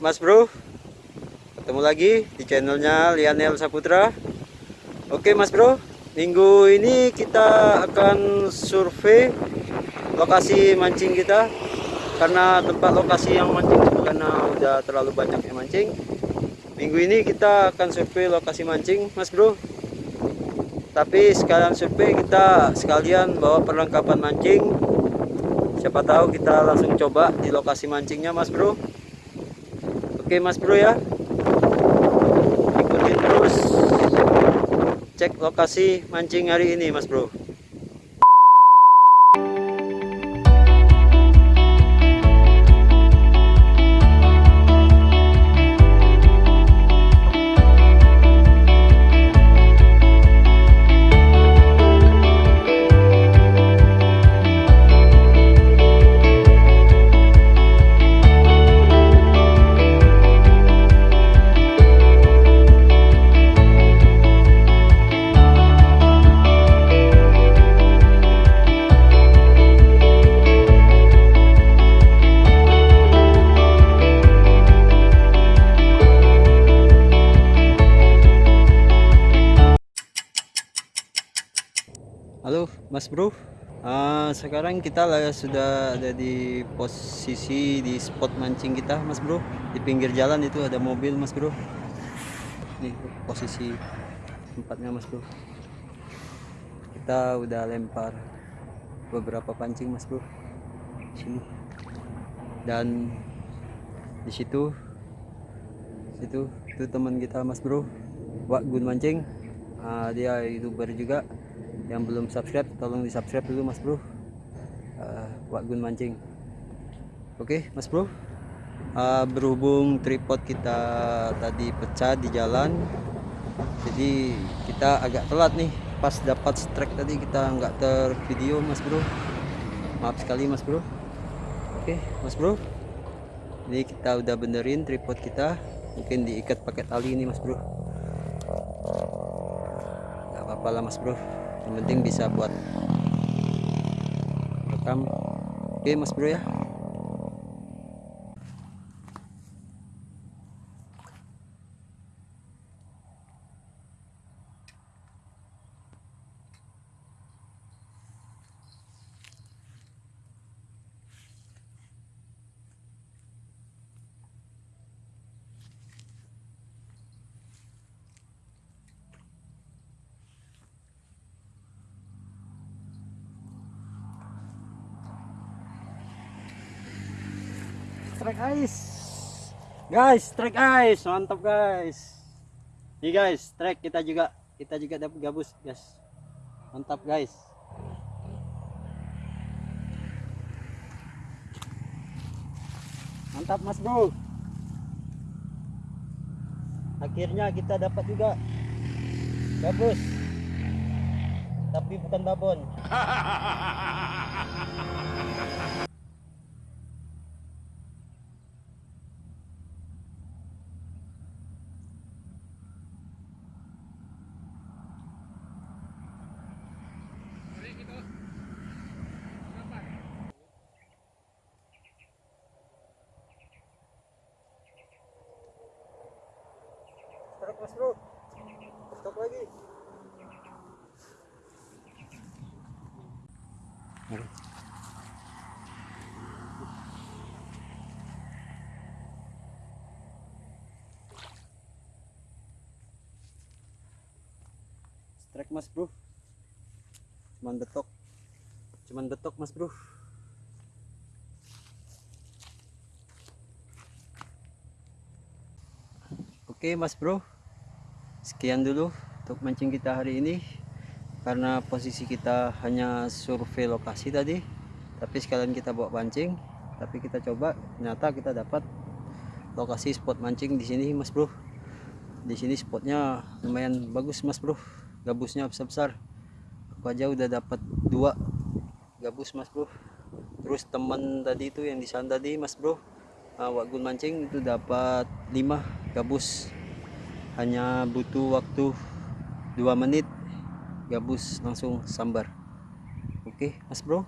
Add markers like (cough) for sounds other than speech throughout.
Mas Bro. Ketemu lagi di channelnya Lianel Saputra. Oke Mas Bro. Minggu ini kita akan survei lokasi mancing kita. Karena tempat lokasi yang mancing karena udah terlalu banyak yang mancing. Minggu ini kita akan survei lokasi mancing Mas Bro. Tapi sekalian survei kita sekalian bawa perlengkapan mancing. Siapa tahu kita langsung coba di lokasi mancingnya Mas Bro Oke mas bro ya. Ikutin terus. Cek lokasi mancing hari ini mas bro Mas Bro. Uh, Sekarang kita sudah ada di posisi di spot mancing kita Mas Bro. Di pinggir jalan itu ada mobil Mas Bro. Nih posisi tempatnya Mas Bro. Kita udah lempar beberapa pancing Mas Bro. Sini. Dan di situ situ itu teman kita Mas Bro. Wak Gun mancing. Uh, dia youtuber juga yang belum subscribe tolong di subscribe dulu mas bro. Uh, Wak Gun mancing. Oke okay, mas bro. Uh, berhubung tripod kita tadi pecah di jalan jadi kita agak telat nih. Pas dapat strike tadi kita nggak tervideo mas bro. Maaf sekali mas bro. Oke okay, mas bro. Ini kita udah benerin tripod kita. Mungkin diikat pakai tali ini mas bro. Nggak apa-apa lah mas bro yang penting bisa buat rekam. Oke mas bro ya strike ice. Guys strike ice mantap guys. Nih guys strike kita juga. Kita juga dapat gabus guys. Mantap guys. Mantap mas bro. Akhirnya kita dapat juga gabus. Tapi bukan babon (laughs) mas bro. Stop lagi. Strike mas bro. Cuman betok. Cuman betok mas bro. Oke mas bro Sekian dulu untuk mancing kita hari ini. Karena posisi kita hanya survei lokasi tadi Tapi sekalian kita bawa pancing Tapi kita coba ternyata kita dapat lokasi spot mancing di sini mas bro. Di sini spotnya lumayan bagus mas bro. Gabusnya besar-besar. Aku aja udah dapat dua gabus mas bro. Terus teman tadi itu yang di sana tadi mas bro uh, Wagun mancing itu dapat 5 gabus hanya butuh waktu 2 menit gabus langsung sambar. Oke mas bro?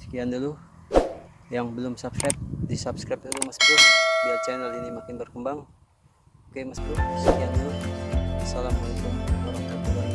Sekian dulu yang belum subscribe di subscribe dulu mas bro biar channel ini makin berkembang. Oke mas bro sekian dulu. Assalamualaikum warahmatullahi wabarakatuh